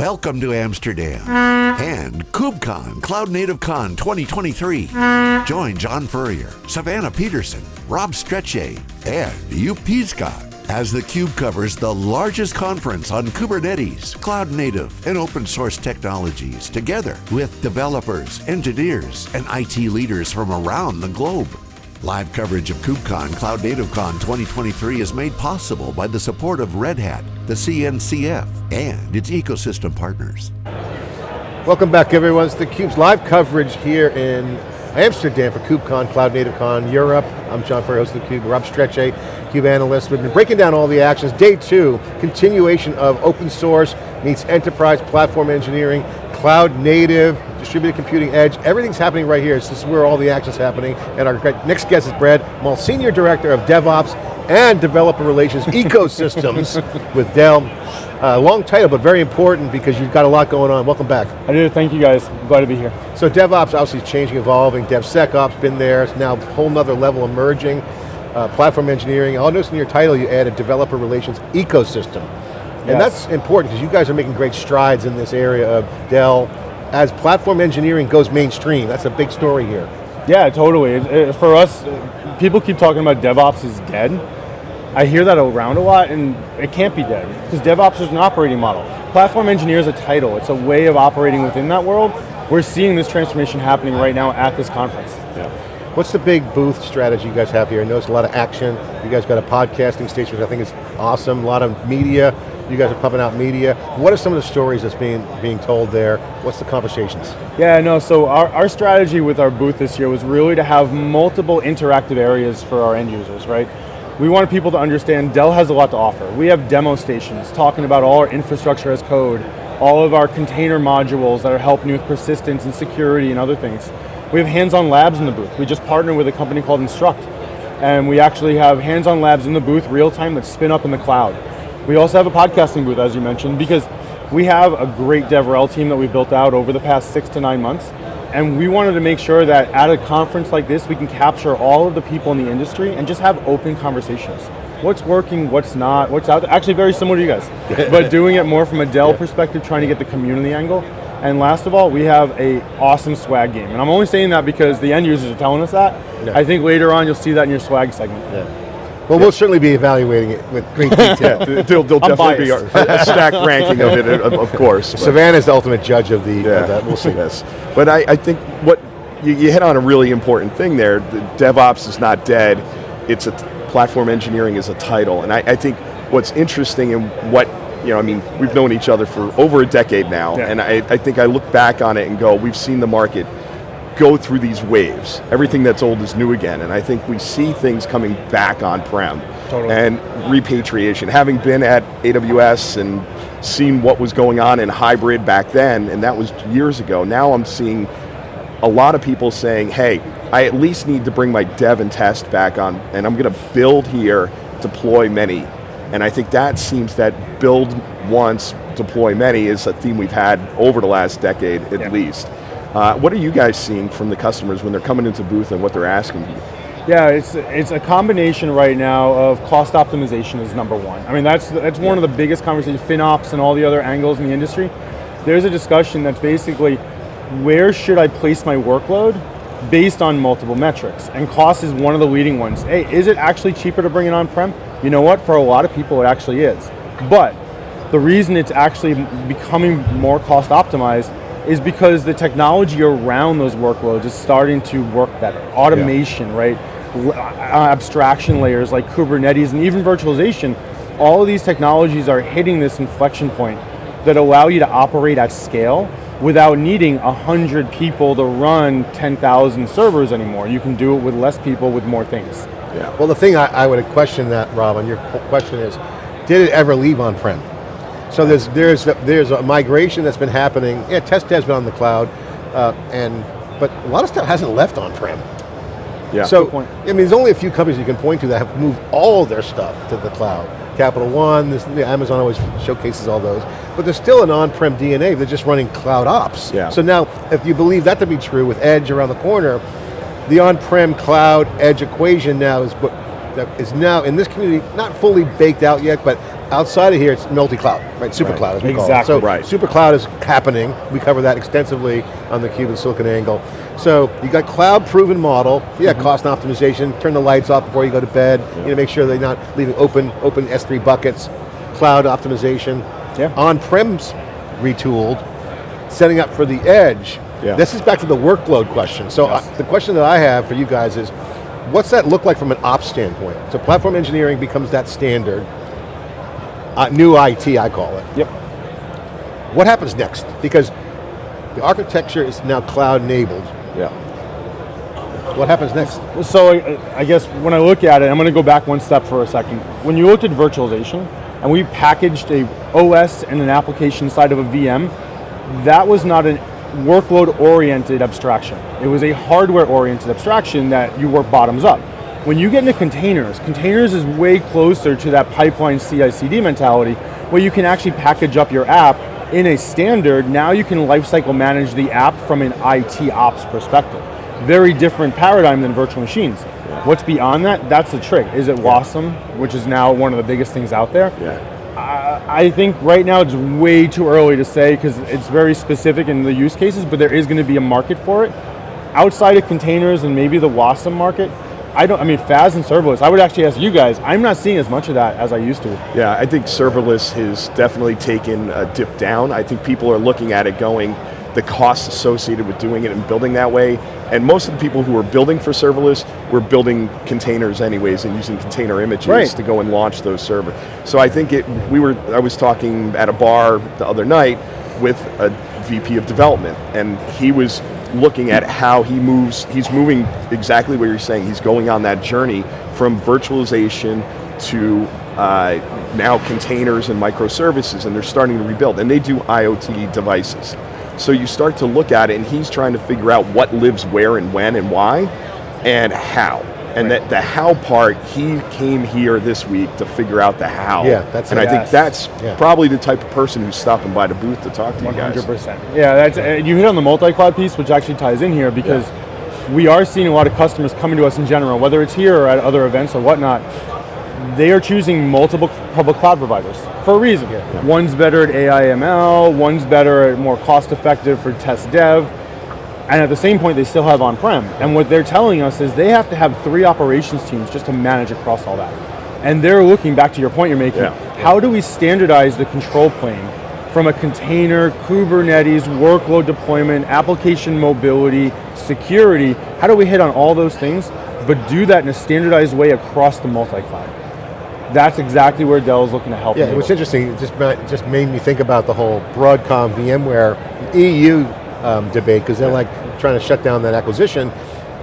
Welcome to Amsterdam and KubeCon Cloud Native Con 2023. Join John Furrier, Savannah Peterson, Rob Strechay, and Joep Piscaer as the theCUBE covers the largest conference on Kubernetes, cloud native, and open source technologies together with developers, engineers, and IT leaders from around the globe. Live coverage of KubeCon Cloud Native Con 2023 is made possible by the support of Red Hat, the CNCF, and its ecosystem partners. Welcome back everyone, it's theCUBE's live coverage here in Amsterdam for KubeCon, Cloud Native Con Europe. I'm John Furrier, host of theCUBE, Rob Strechay, CUBE analyst. We've been breaking down all the actions. Day two, continuation of open source meets enterprise platform engineering, cloud native, distributed computing edge, everything's happening right here. This is where all the action's happening. And our next guest is Brad Maltz, Senior Director of DevOps and Developer Relations Ecosystems with Dell. Uh, long title, but very important because you've got a lot going on. Welcome back. I do, thank you guys. Glad to be here. So DevOps obviously changing, evolving. DevSecOps been there. It's now a whole nother level emerging. Uh, platform engineering. I'll notice in your title you added developer relations ecosystem. And yes. that's important because you guys are making great strides in this area of Dell. As platform engineering goes mainstream, that's a big story here. Yeah, totally. It, it, for us, people keep talking about DevOps is dead. I hear that around a lot and it can't be dead because DevOps is an operating model. Platform engineer is a title, it's a way of operating within that world. We're seeing this transformation happening right now at this conference. Yeah. What's the big booth strategy you guys have here? I notice a lot of action. You guys got a podcasting station, which I think is awesome. A lot of media. You guys are pumping out media. What are some of the stories that's being being told there? What's the conversations? Yeah, no, so our, our strategy with our booth this year was really to have multiple interactive areas for our end users, right? We wanted people to understand Dell has a lot to offer. We have demo stations talking about all our infrastructure as code, all of our container modules that are helping with persistence and security and other things. We have hands-on labs in the booth. We just partnered with a company called Instruqt, and we actually have hands-on labs in the booth real time that spin up in the cloud. We also have a podcasting booth, as you mentioned, because we have a great DevRel team that we've built out over the past six to nine months, and we wanted to make sure that at a conference like this, we can capture all of the people in the industry and just have open conversations. What's working, what's not, what's out there. Actually very similar to you guys, but doing it more from a Dell yeah. perspective, trying to get the community angle. And last of all, we have a awesome swag game. And I'm only saying that because the end users are telling us that. Yeah. I think later on you'll see that in your swag segment. Yeah. Well, we'll certainly be evaluating it with great detail. there'll, there'll definitely be a, a stacked ranking of it, uh, of, of course. Savannah's the ultimate judge of the, yeah. Of that. we'll see. Yes. But I, I think what, you, you, hit on a really important thing there. The DevOps is not dead. It's a, platform engineering is a title. And I, I think what's interesting and what you know, I mean, we've known each other for over a decade now, yeah. and I, I, think I look back on it and go, we've seen the market go through these waves. Everything that's old is new again, and I think we see things coming back on-prem. Totally. And repatriation. Having been at AWS and seen what was going on in hybrid back then, and that was years ago, now I'm seeing a lot of people saying, hey, I at least need to bring my dev and test back on, and I'm going to build here, deploy many. And I think that seems that build once, deploy many is a theme we've had over the last decade at yeah. least. Uh, what are you guys seeing from the customers when they're coming into booth and what they're asking you? Yeah, it's it's a combination right now of cost optimization is number one. I mean, that's that's one of the biggest conversations, FinOps and all the other angles in the industry. There's a discussion that's basically, where should I place my workload based on multiple metrics? And cost is one of the leading ones. Hey, is it actually cheaper to bring it on-prem? You know what, for a lot of people it actually is. But the reason it's actually becoming more cost optimized is because the technology around those workloads is starting to work better. Automation, yeah. right? Uh, abstraction layers like Kubernetes and even virtualization, all of these technologies are hitting this inflection point that allow you to operate at scale without needing 100 people to run 10,000 servers anymore. You can do it with less people with more things. Yeah. Well, the thing I, I would question that, Rob, on your question is, did it ever leave on-prem? So there's, there's, there's a migration that's been happening. Yeah, test has been on the cloud, uh, and but a lot of stuff hasn't left on-prem. Yeah. So, I mean, there's only a few companies you can point to that have moved all their stuff to the cloud. Capital One, this, Amazon always showcases all those, but there's still an on-prem DNA, they're just running cloud ops. Yeah. So now, if you believe that to be true with Edge around the corner, the on-prem cloud edge equation now is is now in this community, not fully baked out yet, but outside of here, it's multi-cloud, right? Super cloud, as we call it. Exactly. So Right. super cloud is happening. We cover that extensively on the Cube and Silicon Angle. So you got cloud-proven model. Yeah, Mm-hmm. cost optimization. Turn the lights off before you go to bed. You know, make sure they're not leaving open open S3 buckets. Cloud optimization. Yeah. On-prems retooled. Setting up for the edge. Yeah. This is back to the workload question. So Yes. uh, the question that I have for you guys is, what's that look like from an ops standpoint? So platform engineering becomes that standard. Uh, new IT, I call it. Yep. What happens next? Because the architecture is now cloud enabled. Yeah. What happens next? So I, I guess when I look at it, I'm going to go back one step for a second. When you looked at virtualization, and we packaged a OS and an application side of a VM, that was not a workload-oriented abstraction. It was a hardware-oriented abstraction that you work bottoms up. When you get into containers, containers is way closer to that pipeline CI/CD mentality, where you can actually package up your app in a standard. Now you can lifecycle manage the app from an IT ops perspective. Very different paradigm than virtual machines. What's beyond that? That's the trick. Is it WASM, which is now one of the biggest things out there? Yeah. I, I think right now it's way too early to say because it's very specific in the use cases, but there is going to be a market for it. Outside of containers and maybe the WASM market, I don't, I mean, FaaS and serverless, I would actually ask you guys, I'm not seeing as much of that as I used to. Yeah, I think serverless has definitely taken a dip down. I think people are looking at it going, the costs associated with doing it and building that way, and most of the people who are building for serverless were building containers anyways and using container images Right. to go and launch those servers. So I think it, we were, I was talking at a bar the other night with a VP of development, and he was looking at how he moves, he's moving exactly what you're saying, he's going on that journey from virtualization to uh, now containers and microservices, and they're starting to rebuild, and they do IoT devices. So you start to look at it, and he's trying to figure out what lives where and when and why, and how. And that the how part, he came here this week to figure out the how. Yeah, that's and. I think that's Yeah. probably the type of person who's stopping by the booth to talk to you guys. 100%. Yeah, that's, uh, you hit on the multi-cloud piece, which actually ties in here because we are seeing a lot of customers coming to us in general, whether it's here or at other events or whatnot, they are choosing multiple public cloud providers for a reason. One's better at AI ML, one's better at more cost effective for test dev, and at the same point they still have on-prem. And what they're telling us is they have to have three operations teams just to manage across all that. And they're looking, back to your point you're making, Yeah. how do we standardize the control plane from a container, Kubernetes, workload deployment, application mobility, security, how do we hit on all those things, but do that in a standardized way across the multi-cloud? That's exactly where Dell is looking to help. Yeah, enable. what's interesting, it just, just made me think about the whole Broadcom VMware EU um, debate, because they're like trying to shut down that acquisition.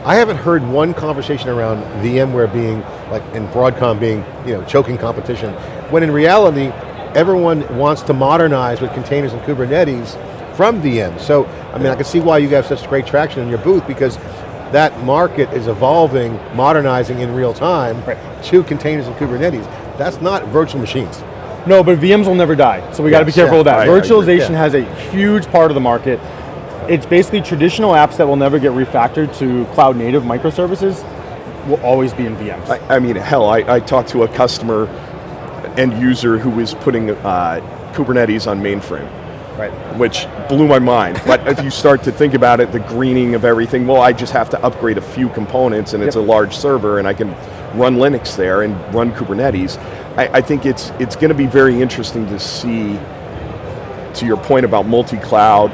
I haven't heard one conversation around VMware being, like, and Broadcom being, you know, choking competition, when in reality, everyone wants to modernize with containers and Kubernetes from VMs. So, I mean, I can see why you have such great traction in your booth, because that market is evolving, modernizing in real time Right. to containers and Kubernetes. That's not virtual machines. No, but VMs will never die. So we got to be careful yeah, with that. Agree. Virtualization Yeah. has a huge part of the market. It's basically traditional apps that will never get refactored to cloud native microservices will always be in VMs. I, I mean, hell, I, I talked to a customer, end user, who was putting uh, Kubernetes on mainframe. right. which blew my mind. But if you start to think about it, the greening of everything, well, I just have to upgrade a few components and it's a large server and I can run Linux there and run Kubernetes. I, I think it's, it's going to be very interesting to see, to your point about multi-cloud,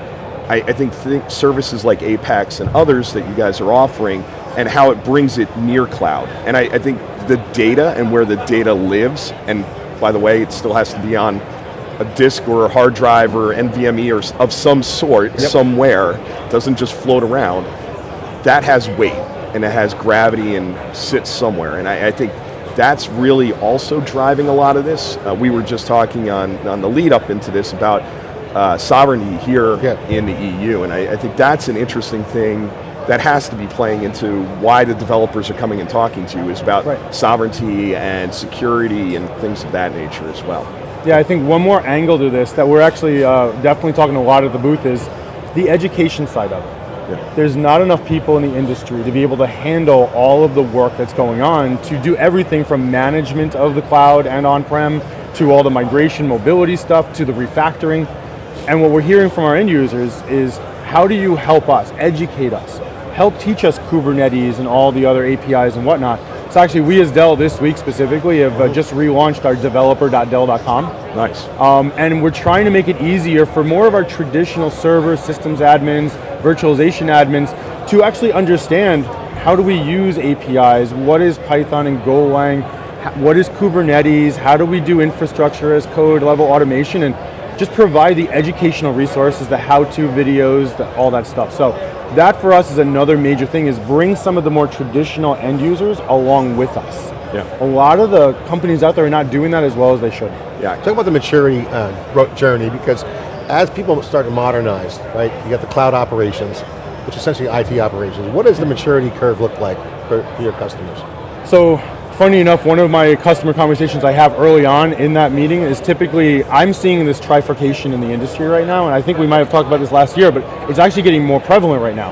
I, I think th- services like Apex and others that you guys are offering and how it brings it near cloud. And I, I think the data and where the data lives, and by the way, it still has to be on a disk or a hard drive or NVMe or of some sort somewhere, doesn't just float around, that has weight and it has gravity and sits somewhere. And I, I think that's really also driving a lot of this. Uh, we were just talking on, on the lead up into this about uh, sovereignty here Yeah. in the EU, and I, I think that's an interesting thing that has to be playing into why the developers are coming and talking to you is about Right. sovereignty and security and things of that nature as well. Yeah, I think one more angle to this that we're actually uh, definitely talking a lot at the booth is the education side of it. Yeah. There's not enough people in the industry to be able to handle all of the work that's going on to do everything from management of the cloud and on-prem to all the migration mobility stuff, to the refactoring. And what we're hearing from our end users is, how do you help us, educate us, help teach us Kubernetes and all the other APIs and whatnot. So actually we as Dell this week specifically have uh, just relaunched our developer.dell.com. Nice. Um, and we're trying to make it easier for more of our traditional server systems admins, virtualization admins, to actually understand how do we use APIs, what is Python and Golang, what is Kubernetes, how do we do infrastructure as code level automation, and just provide the educational resources, the how-to videos, the, all that stuff. So that for us is another major thing, is bring some of the more traditional end users along with us. Yeah. A lot of the companies out there are not doing that as well as they should. Yeah. Talk about the maturity uh, journey because as people start to modernize, right, you got the cloud operations, which is essentially IT operations. What does the maturity curve look like for, for your customers? So funny enough, one of my customer conversations I have early on in that meeting is typically, I'm seeing this trifurcation in the industry right now, and I think we might have talked about this last year, but it's actually getting more prevalent right now.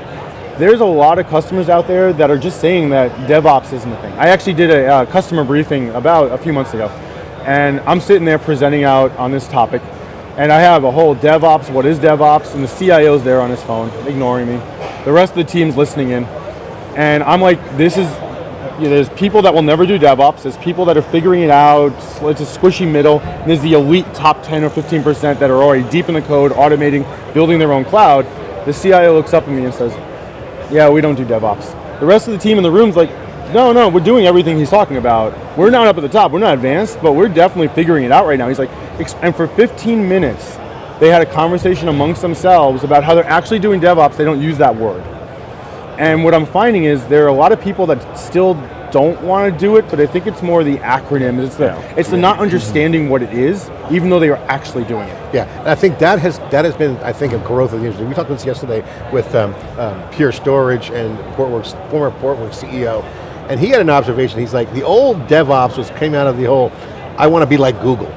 There's a lot of customers out there that are just saying that DevOps isn't a thing. I actually did a uh, customer briefing about a few months ago, and I'm sitting there presenting out on this topic, and I have a whole DevOps, what is DevOps, and the CIO's there on his phone, ignoring me. The rest of the team's listening in, and I'm like, this is you know, there's people that will never do DevOps, there's people that are figuring it out, it's a squishy middle, and there's the elite top 10 or 15% that are already deep in the code, automating, building their own cloud. The CIO looks up at me and says, yeah, we don't do DevOps. The rest of the team in the room's like, no, no, we're doing everything he's talking about. We're not up at the top, we're not advanced, but we're definitely figuring it out right now. He's like, and for 15 minutes, they had a conversation amongst themselves about how they're actually doing DevOps, they don't use that word. And what I'm finding is there are a lot of people that still don't want to do it, but I think it's more the acronym. It's the Yeah. it's the not understanding what it is, even though they are actually doing it. Yeah, and I think that has that has been, I think, a growth of the industry. We talked about this yesterday with um, um, Pure Storage and Portworx, former Portworx CEO, and he had an observation. He's like, the old DevOps was came out of the whole, I want to be like Google.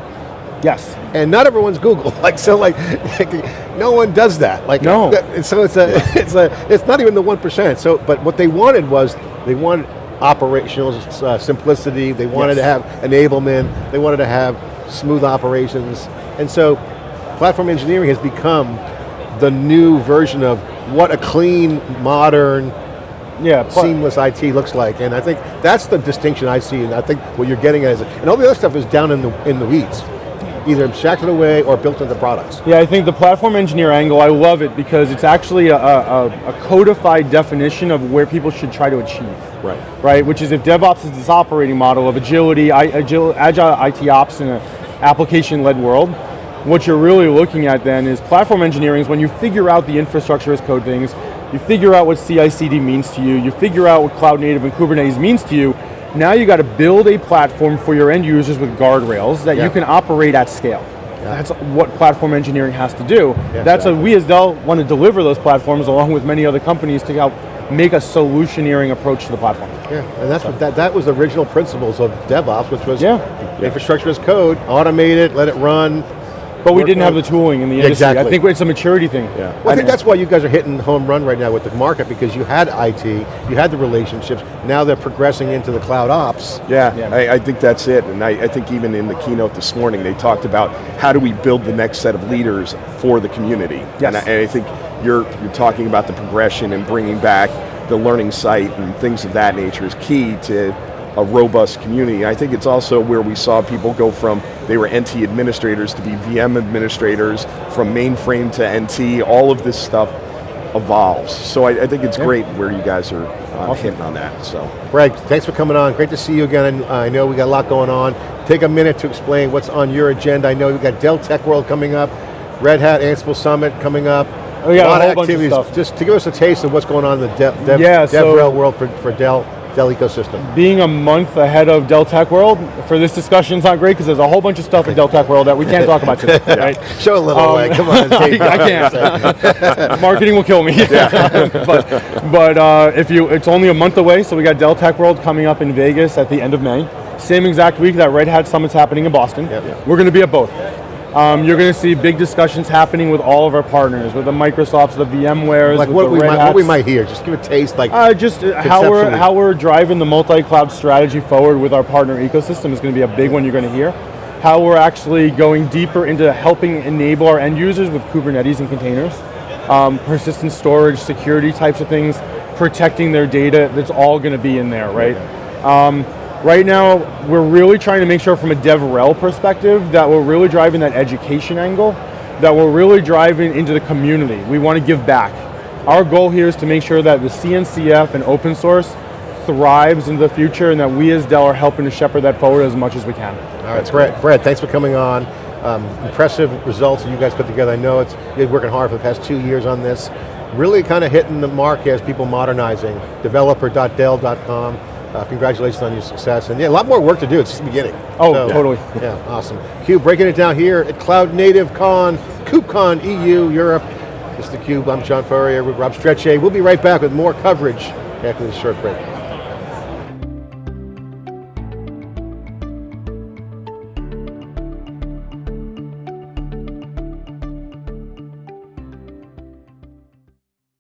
Yes. and not everyone's Google. Like so, like, like, no one does that. Like No. that- so it's a, it's a, it's not even the one percent. So, but what they wanted was they wanted operational uh, simplicity. They wanted Yes. to have enablement. They wanted to have smooth operations. And so, platform engineering has become the new version of what a clean, modern, Yeah. seamless IT looks like. And I think that's the distinction I see. And I think what you're getting at is, and all the other stuff is down in the in the weeds, either abstracted away or built into products. Yeah, I think the platform engineer angle, I love it because it's actually a, a, a codified definition of where people should try to achieve. Right. Right, which is if DevOps is this operating model of agility, I, agile, agile IT ops in an application-led world, what you're really looking at then is platform engineering is when you figure out the infrastructure as code things, you figure out what CI/CD means to you, you figure out what cloud native and Kubernetes means to you, now you got to build a platform for your end users with guardrails that Yeah. you can operate at scale. That's what platform engineering has to do. Yeah, That's a, we as Dell want to deliver those platforms along with many other companies to help make a solutioneering approach to the platform. Yeah, and that's what that, that was the original principles of DevOps, which was Yeah. infrastructure as code, automate it, let it run. But we didn't have the tooling in the Yeah, industry. exactly. I think it's a maturity thing. Yeah. Well, I think that's why you guys are hitting home run right now with the market because you had IT, you had the relationships, now they're progressing into the cloud ops. Yeah, Yeah. I, I think that's it. And I, I think even in the keynote this morning, they talked about how do we build the next set of leaders for the community. Yes. And I, and I think you're, you're talking about the progression and bringing back the learning site and things of that nature is key to a robust community. I think it's also where we saw people go from, they were NT administrators to be VM administrators, from mainframe to NT, all of this stuff evolves. So I, I think it's great where you guys are uh, hitting on that, so. Greg, thanks for coming on. Great to see you again. I know we got a lot going on. Take a minute to explain what's on your agenda. I know we got Dell Tech World coming up, Red Hat Ansible Summit coming up. Oh, yeah, a lot a whole of bunch of stuff. Just to give us a taste of what's going on in the Dev, Dev, Yeah, so- world for, for Dell, Dell ecosystem. Being a month ahead of Dell Tech World for this discussion is not great because there's a whole bunch of stuff in Dell Tech World that we can't talk about today. right? Show a little Um, way, come on. Dave. I can't. Marketing will kill me. but but uh, if you, it's only a month away, so we got Dell Tech World coming up in Vegas at the end of May. Same exact week that Red Hat Summit's happening in Boston. Yep. We're going to be at both. Um, you're going to see big discussions happening with all of our partners, with the Microsofts, the VMwares, Like what the we, might, what we might hear, just give a taste like, Uh, just uh, how we're how we're driving the multi-cloud strategy forward with our partner ecosystem is going to be a big one you're going to hear. how we're actually going deeper into helping enable our end users with Kubernetes and containers, um, persistent storage, security types of things, protecting their data, that's all going to be in there, right? Um, right now, we're really trying to make sure from a DevRel perspective that we're really driving that education angle, that we're really driving into the community. We want to give back. Our goal here is to make sure that the CNCF and open source thrives into the future and that we as Dell are helping to shepherd that forward as much as we can. All right, Brett, Brett, thanks for coming on. Um, impressive results that you guys put together. I know it's, you've been working hard for the past two years on this. Really kind of hitting the mark as people modernizing. Developer.dell.com. Uh, congratulations on your success. And yeah, a lot more work to do, it's just the beginning. Oh, totally. Yeah, awesome. Cube breaking it down here at Cloud Native Con, KubeCon EU, Europe. This is theCUBE, I'm John Furrier with Rob Strechay. We'll be right back with more coverage after this short break.